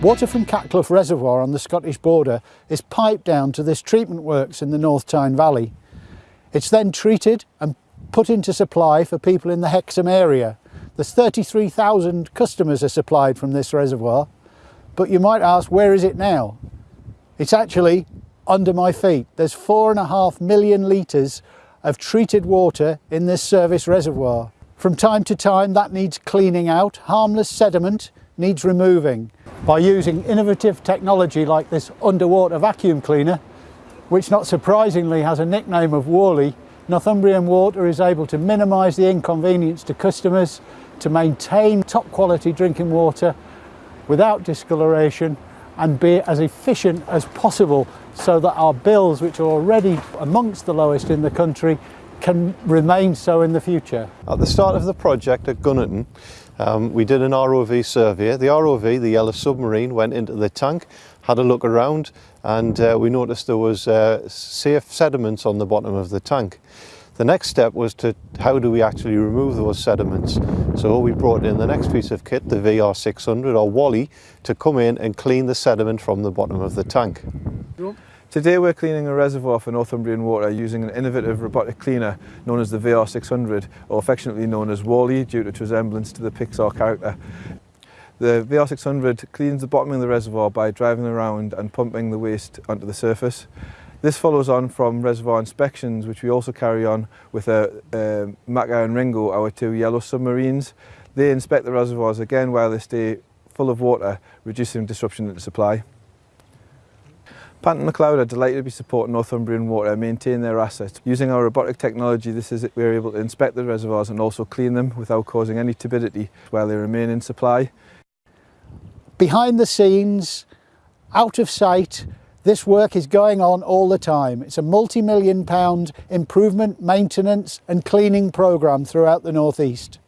Water from Catcleugh Reservoir on the Scottish border is piped down to this treatment works in the North Tyne Valley. It's then treated and put into supply for people in the Hexham area. There's 33,000 customers are supplied from this reservoir, but you might ask, where is it now? It's actually under my feet. There's four and a half million litres of treated water in this service reservoir. From time to time that needs cleaning out, harmless sediment needs removing. By using innovative technology like this underwater vacuum cleaner, which not surprisingly has a nickname of Wally, Northumbrian Water is able to minimise the inconvenience to customers, to maintain top quality drinking water without discoloration and be as efficient as possible so that our bills, which are already amongst the lowest in the country, can remain so in the future. At the start of the project at Gunnerton, um, we did an ROV survey. The ROV, the yellow submarine, went into the tank, had a look around and uh, we noticed there was uh, safe sediments on the bottom of the tank. The next step was to how do we actually remove those sediments. So we brought in the next piece of kit, the VR600 or Wally, to come in and clean the sediment from the bottom of the tank. Today we're cleaning a reservoir for Northumbrian water using an innovative robotic cleaner known as the VR600 or affectionately known as Wally due to its resemblance to the Pixar character. The VR600 cleans the bottom of the reservoir by driving around and pumping the waste onto the surface. This follows on from reservoir inspections which we also carry on with a, a Maka and Ringo, our two yellow submarines. They inspect the reservoirs again while they stay full of water, reducing disruption to supply. Panton McLeod are delighted to be supporting Northumbrian Water maintain their assets. Using our robotic technology, this is we're able to inspect the reservoirs and also clean them without causing any turbidity while they remain in supply. Behind the scenes, out of sight, this work is going on all the time. It's a multi-million pound improvement, maintenance and cleaning programme throughout the North East.